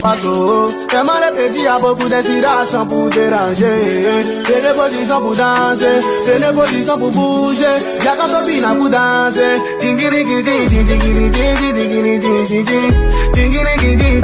fais mal les petits, a beaucoup d'inspiration pour déranger. J'ai des positions pour danser, j'ai des positions pour bouger. Y'a quand on vient pour danser. Dingiri, dingiri, dingiri, dingiri, dingiri, dingiri, dingiri, dingiri, dingiri, dingiri,